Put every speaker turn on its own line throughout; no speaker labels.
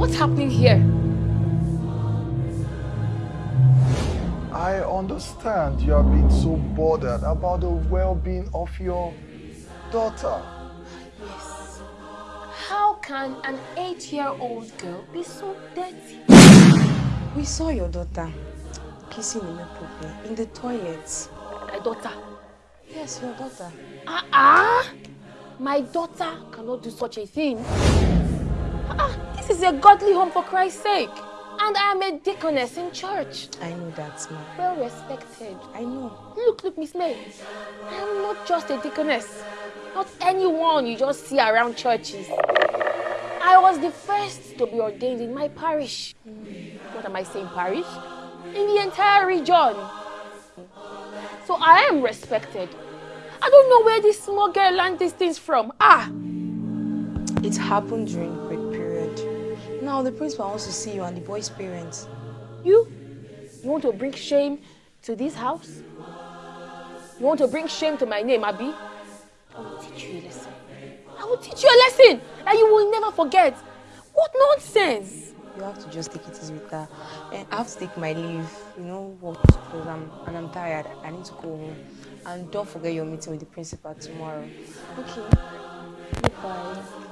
What's happening here?
I understand you have been so bothered about the well-being of your daughter.
Yes. How can an eight-year-old girl be so dirty?
We saw your daughter kissing Imepope in the toilet.
My daughter?
Yes, your daughter.
Ah, ah! My daughter cannot do such a thing. Ah, this is a godly home for Christ's sake. And I am a deaconess in church.
I know that, ma.
Well respected.
I know.
Look, look, Miss May. I am not just a deaconess. Not anyone you just see around churches. I was the first to be ordained in my parish. What am I saying, parish? In the entire region. So I am respected. I don't know where this small girl learned these things from. Ah!
It happened during. Now the principal wants to see you and the boy's parents.
You? You want to bring shame to this house? You want to bring shame to my name, Abby? I will teach you a lesson. I will teach you a lesson that you will never forget. What nonsense!
You have to just take it easy with her. And I have to take my leave. You know what? Because I'm and I'm tired. I need to go home. And don't forget your meeting with the principal tomorrow.
Okay. Goodbye.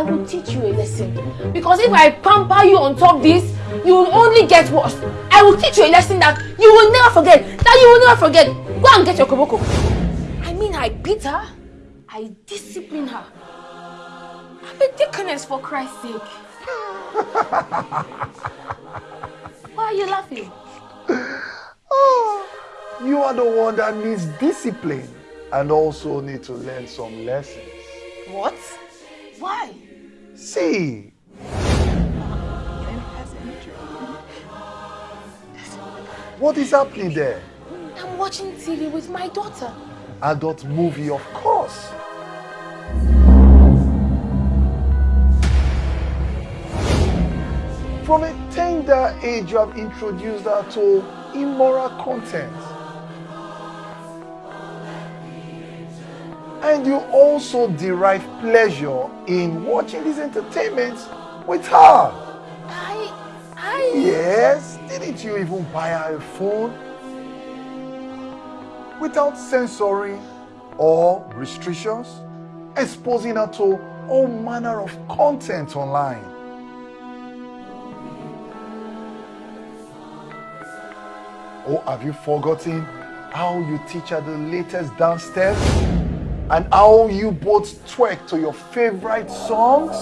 I will teach you a lesson. Because if I pamper you on top this, you will only get worse. I will teach you a lesson that you will never forget. That you will never forget. Go and get your koboko. I mean, I beat her. I discipline her. I'm a deaconess for Christ's sake. Why are you laughing?
Oh, you are the one that needs discipline and also need to learn some lessons.
What? Why?
See, what is happening there?
I'm watching TV with my daughter.
Adult movie, of course. From a tender age, you have introduced her to immoral content. And you also derive pleasure in watching these entertainments with her.
I... I...
Yes, didn't you even buy her a phone? Without censoring or restrictions, exposing her to all manner of content online. Or have you forgotten how you teach her the latest dance steps? And how you both twerk to your favorite songs?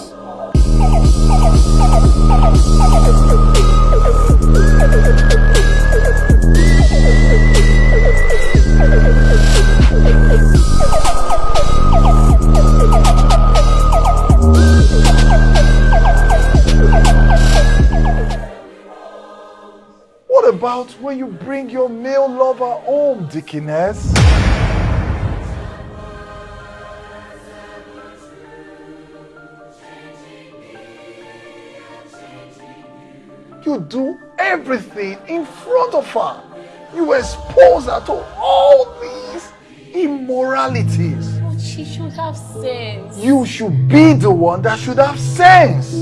What about when you bring your male lover home, Deaconess? You do everything in front of her. You expose her to all these immoralities.
But she should have sense.
You should be the one that should have sense.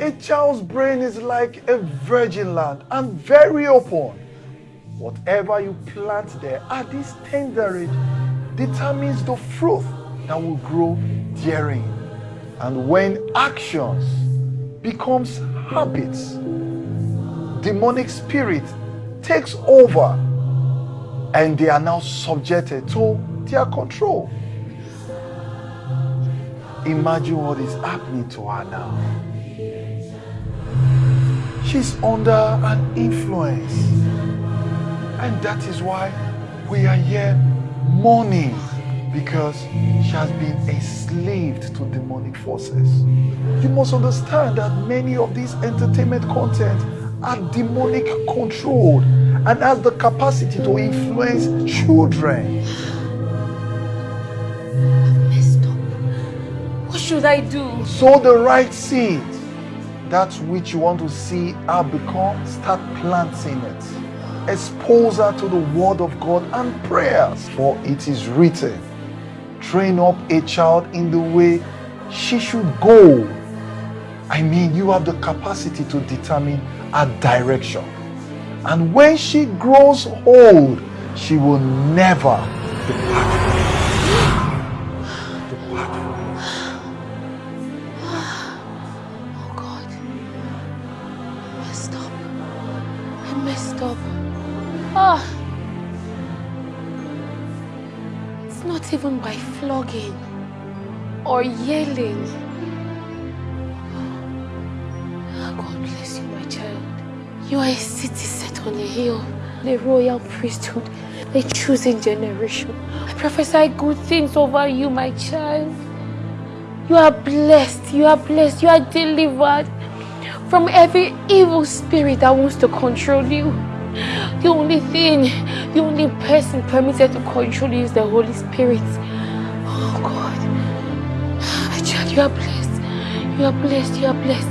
A child's brain is like a virgin land and very open. Whatever you plant there at this tender age determines the fruit that will grow therein. And when actions becomes habits, demonic spirit takes over and they are now subjected to their control. Imagine what is happening to her now. She's under an influence. And that is why we are here mourning because she has been enslaved to demonic forces. You must understand that many of these entertainment content are demonic controlled and has the capacity to influence children.
Messed up. What should I do?
Sow the right seed. That which you want to see her become, start planting it. Expose her to the word of God and prayers. For it is written, train up a child in the way she should go. I mean, you have the capacity to determine her direction. And when she grows old, she will never depart
even by flogging or yelling. God bless you, my child. You are a city set on a hill, the royal priesthood, a chosen generation. I prophesy good things over you, my child. You are blessed. You are blessed. You are delivered from every evil spirit that wants to control you. The only thing, the only person permitted to control you is the Holy Spirit. Oh God. My child, you are blessed. You are blessed. You are blessed.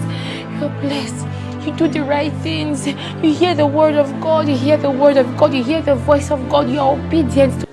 You are blessed. You do the right things. You hear the word of God. You hear the word of God. You hear the voice of God. You are obedient